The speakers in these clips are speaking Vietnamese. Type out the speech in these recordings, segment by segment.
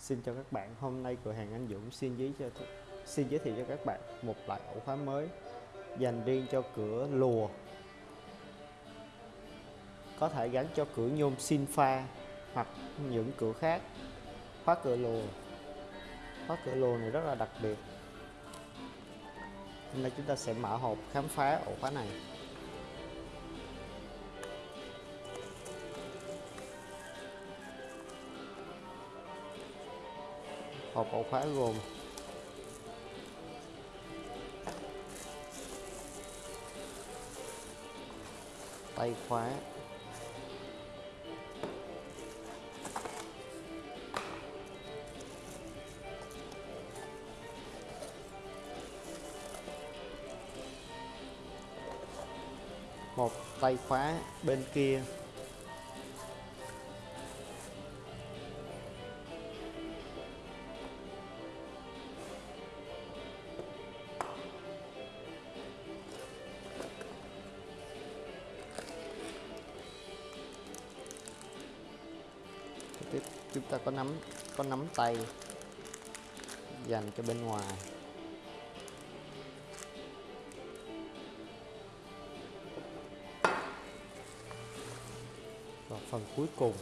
Xin chào các bạn, hôm nay cửa hàng Anh Dũng xin giới cho xin giới thiệu cho các bạn một loại ổ khóa mới dành riêng cho cửa lùa. Có thể gắn cho cửa nhôm xin pha hoặc những cửa khác. Khóa cửa lùa. Khóa cửa lùa này rất là đặc biệt. Hôm nay chúng ta sẽ mở hộp khám phá ổ khóa này. Hộp ổ khóa gồm tay khóa một tay khóa bên kia. Tiếp chúng ta có nắm có nắm tay dành cho bên ngoài. Và phần cuối cùng.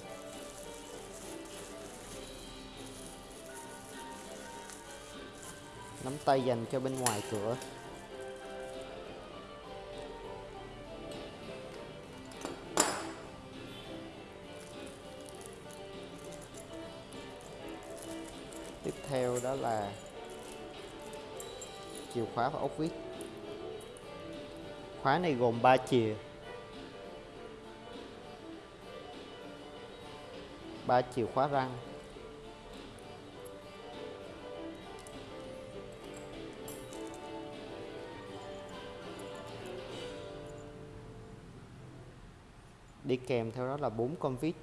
Nắm tay dành cho bên ngoài cửa. Tiếp theo đó là chìa khóa và ốc vít. Khóa này gồm 3 chìa. Ba chìa khóa răng. Đi kèm theo đó là bốn con vít.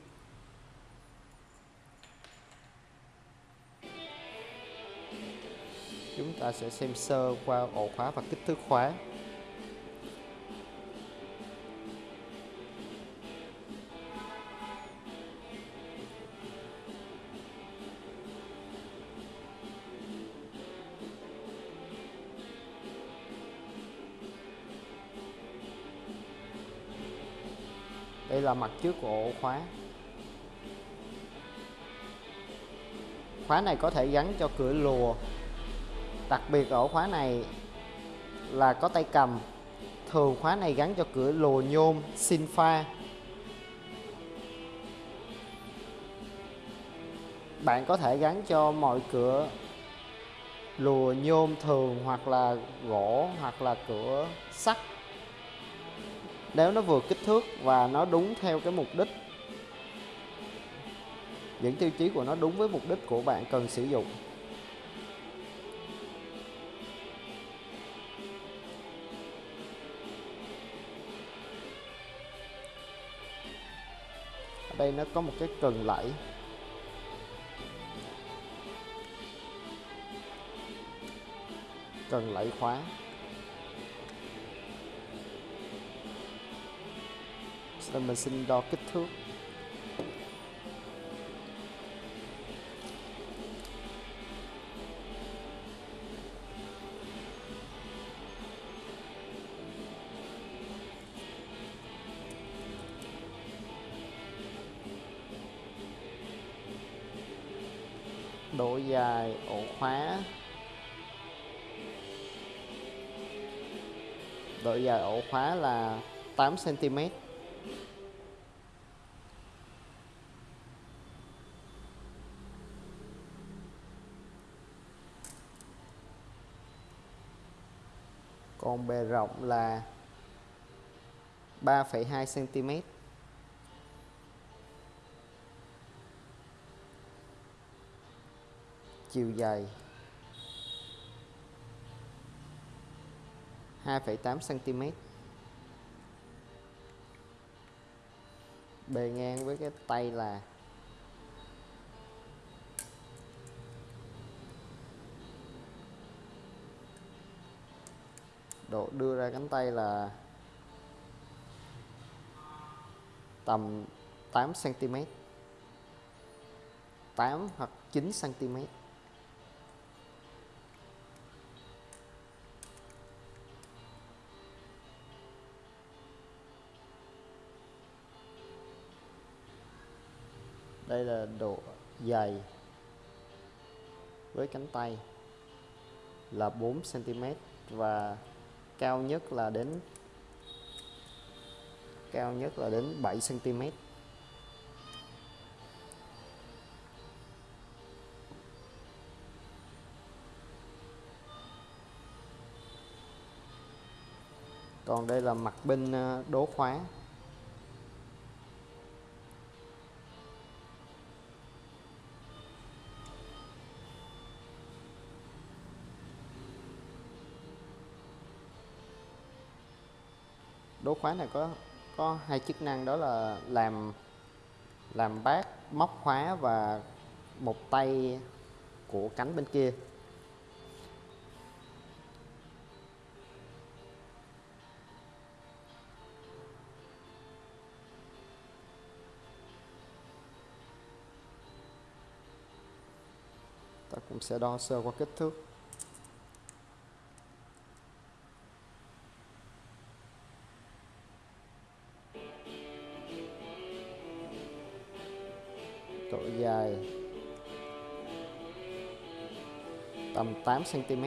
Ta sẽ xem sơ qua ổ khóa và kích thước khóa. Đây là mặt trước của ổ khóa. Khóa này có thể gắn cho cửa lùa đặc biệt ở khóa này là có tay cầm. Thường khóa này gắn cho cửa lùa nhôm sinh pha. Bạn có thể gắn cho mọi cửa lùa nhôm thường hoặc là gỗ hoặc là cửa sắt. Nếu nó vừa kích thước và nó đúng theo cái mục đích, những tiêu chí của nó đúng với mục đích của bạn cần sử dụng. Đây nó có một cái cần lẫy. Cần lẫy khóa. Rồi mình xin đo kích thước. Độ ổ khóa. Độ dài ổ khóa là 8 cm còn bề rộng là 3,2 cm chiều dài 2,8 cm bề ngang với cái tay là độ đưa ra cánh tay là tầm 8 cm 8 hoặc 9 cm đây là độ dày với cánh tay là 4 cm và cao nhất là đến, cao nhất là đến 7 cm còn đây là mặt bên ờ, đố khóa. Đố khóa này có có hai chức năng, đó là làm làm bát, móc khóa và một tay của cánh bên kia. Ta cũng sẽ đo sơ qua kích thước. 8 cm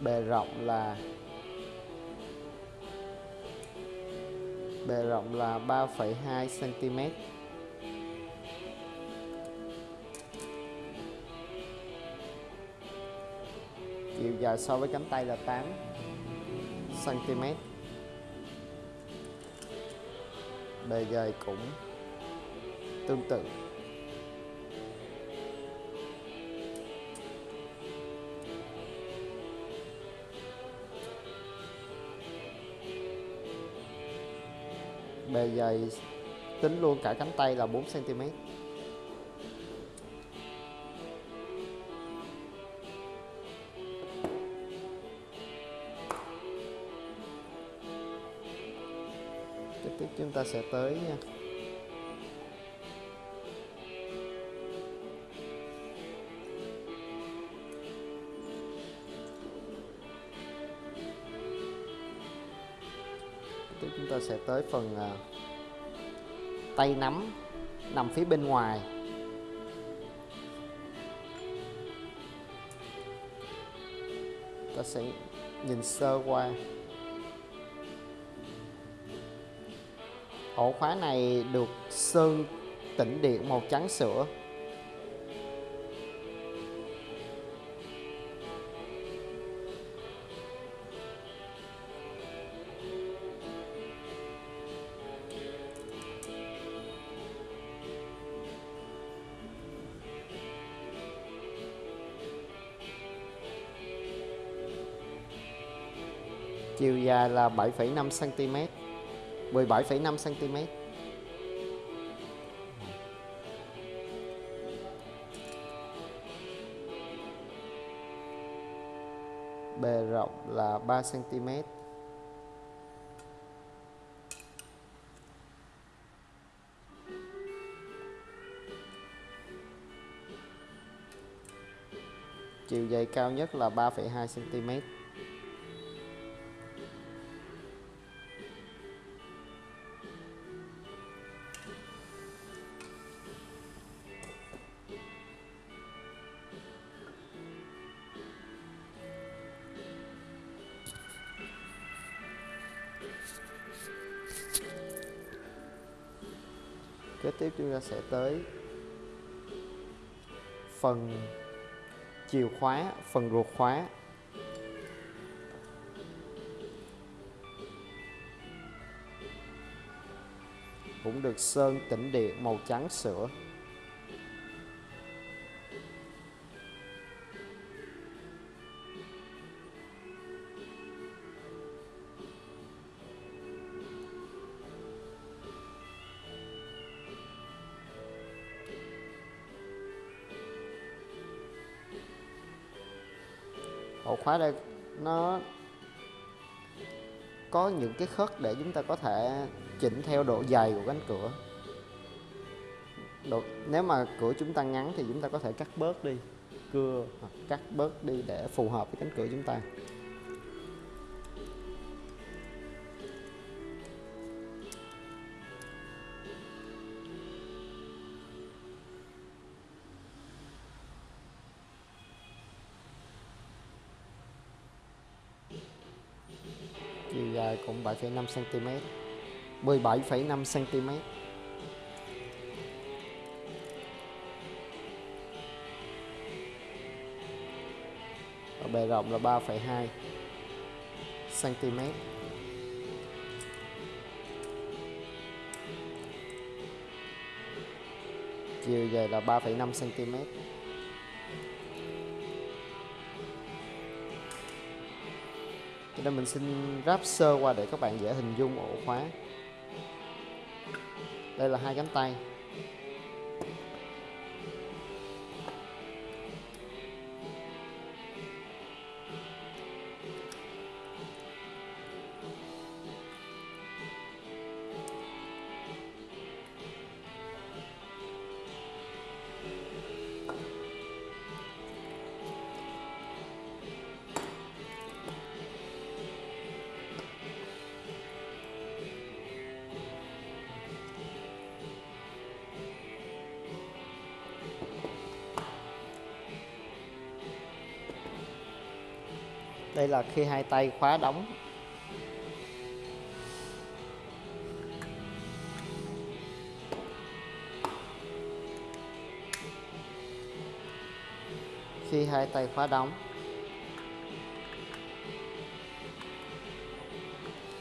bề rộng là bề rộng là 3,2 cm chiều dài so với cánh tay là 8 cm bề dày cũng tương tự. Bề dày, tính luôn cả cánh tay là 4 cm ta sẽ tới nha. Tiếp chúng ta sẽ tới phần à, tay nắm nằm phía bên ngoài. Ta sẽ nhìn sơ qua. Ổ khóa này được sơn tĩnh điện màu trắng sữa. Chiều dài là 7,5 cm 17,5 cm bề rộng là 3 cm chiều dày cao nhất là 3,2 cm ta sẽ tới phần chìa khóa, phần ruột khóa. Cũng được sơn tĩnh điện màu trắng sữa. Khóa đây nó có những cái khớp để chúng ta có thể chỉnh theo độ dày của cánh cửa. Độ, nếu mà cửa chúng ta ngắn thì chúng ta có thể cắt bớt đi cưa hoặc cắt bớt đi để phù hợp với cánh cửa chúng ta. Cũng 7,5 cm 17,5 cm Ở bề rộng là 3,2 cm chiều dài là 3,5 cm cho nên mình xin ráp sơ qua để các bạn dễ hình dung ổ khóa. Đây là hai cánh tay. Đây là khi hai tay khóa đóng. Khi hai tay khóa đóng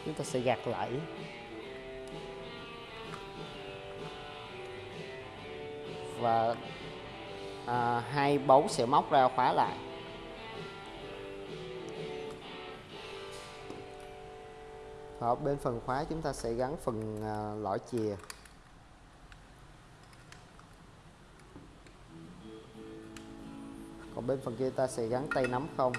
chúng ta sẽ gạt lại. Và à, hai bấu sẽ móc ra khóa lại. Ở bên phần khóa chúng ta sẽ gắn phần à, lõi chìa. Còn bên phần kia ta sẽ gắn tay nắm không?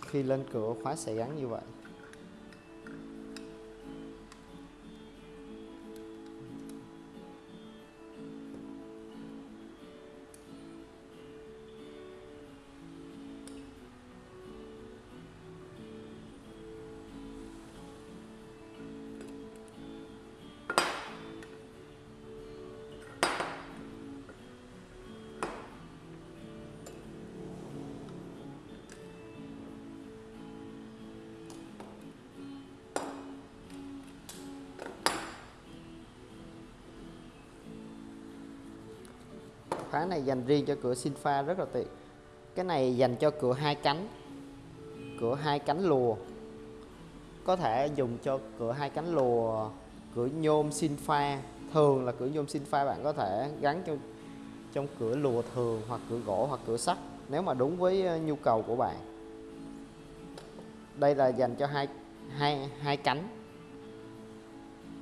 Khi lên cửa khóa sẽ gắn như vậy. Khóa này dành riêng cho cửa sinh pha rất là tiện. Cái này dành cho cửa hai cánh, cửa hai cánh lùa. Có thể dùng cho cửa hai cánh lùa, cửa nhôm sinh pha thường là cửa nhôm sinh pha bạn có thể gắn cho trong cửa lùa thường hoặc cửa gỗ hoặc cửa sắt nếu mà đúng với ờ, nhu cầu của bạn. Đây là dành cho hai hai hai cánh.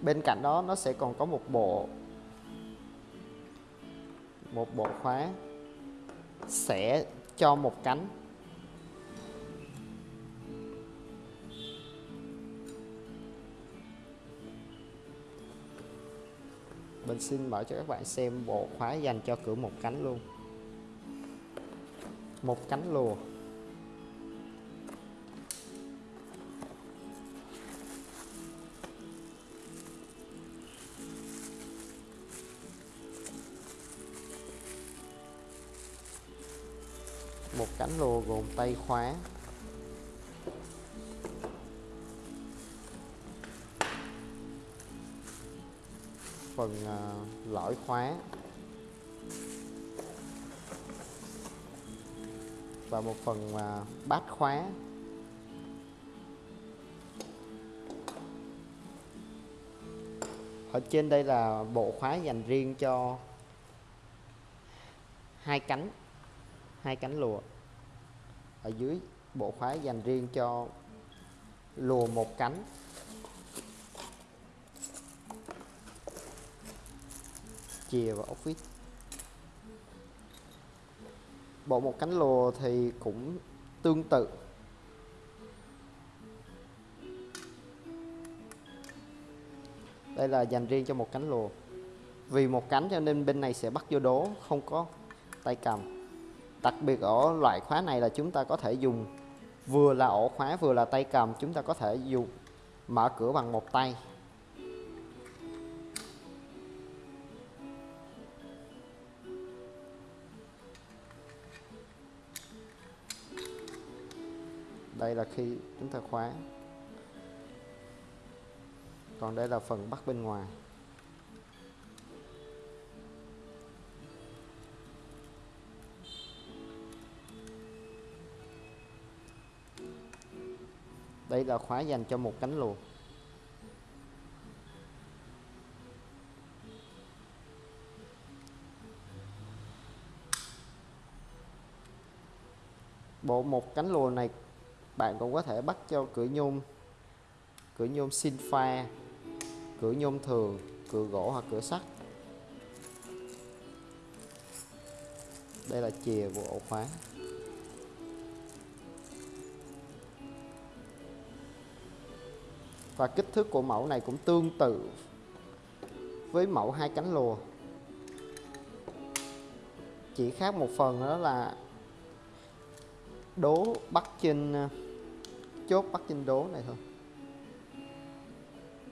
Bên cạnh đó nó sẽ còn có một bộ một bộ khóa sẽ cho một cánh. Mình xin mở cho các bạn xem bộ khóa dành cho cửa một cánh luôn. Một cánh lùa. Cánh lùa gồm tay khóa. Phần uh, lõi khóa. Và một phần uh, bát khóa. Ở trên đây là bộ khóa dành riêng cho hai cánh hai cánh lùa ở dưới bộ khóa dành riêng cho lùa một cánh. Chìa và ốc vít. Bộ một cánh lùa thì cũng tương tự. Đây là dành riêng cho một cánh lùa. Vì một cánh cho nên bên này sẽ bắt vô đố, không có tay cầm đặc biệt ở loại khóa này là chúng ta có thể dùng. Vừa là ổ khóa, vừa là tay cầm, chúng ta có thể dùng. Mở cửa bằng một tay. Đây là khi chúng ta khóa. Còn đây là phần bắt bên ngoài. Đây là khóa dành cho một cánh luồng. Bộ một cánh lùa này, bạn cũng có thể bắt cho cửa nhôm cửa nhôm xin pha, cửa nhôm thường, cửa gỗ hoặc cửa sắt. Đây là chìa của ổ khóa. Và kích thước của mẫu này cũng tương tự với mẫu hai cánh lùa. Chỉ khác một phần đó là đố bắt trên, chốt bắt trên đố này thôi.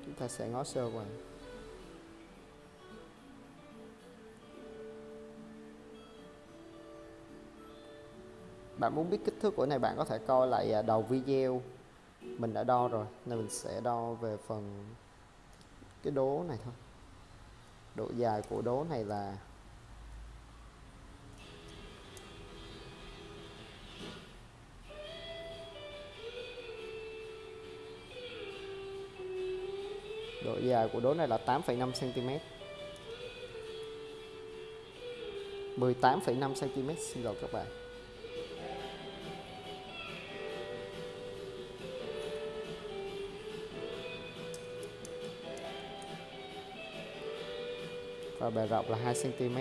Chúng ta sẽ ngó sơ qua. Bạn muốn biết kích thước của này, bạn có thể coi lại à, đầu video mình đã đo rồi nên mình sẽ đo về phần cái đố này thôi. Độ dài của đố này là độ dài của đố này là 8,5 cm 18,5 cm xin lỗi các bạn. Và bề rộng là 2 cm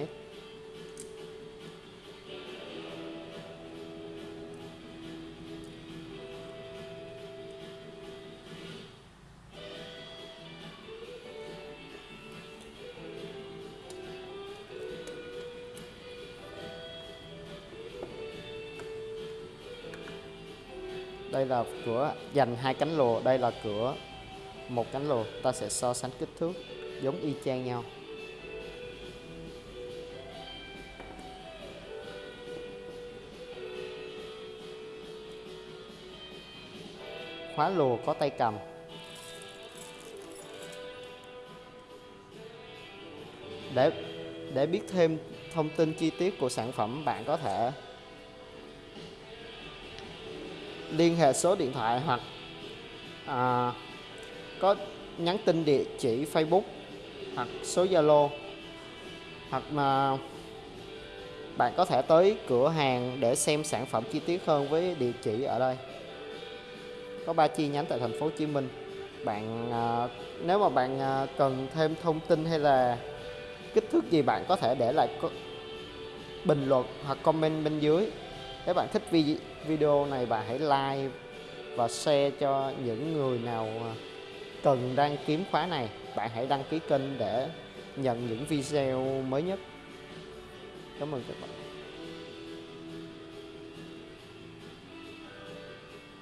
đây là cửa dành hai cánh lùa, đây là cửa một cánh lùa. Ta sẽ so sánh kích thước giống y chang nhau. Khóa lùa có tay cầm. Để để biết thêm thông tin chi tiết của sản phẩm bạn có thể liên hệ số điện thoại hoặc à, có nhắn tin địa chỉ Facebook hoặc số Zalo hoặc mà bạn có thể tới cửa hàng để xem sản phẩm chi tiết hơn với địa chỉ ở đây có ba chi nhánh tại thành phố Hồ Chí Minh. Bạn à, nếu mà bạn à, cần thêm thông tin hay là kích thước gì bạn có thể để lại bình luận hoặc comment bên dưới. Nếu bạn thích video này bạn hãy like và share cho những người nào à, cần đang kiếm khóa này. Bạn hãy đăng ký kênh để nhận những video mới nhất. Cảm ơn các bạn.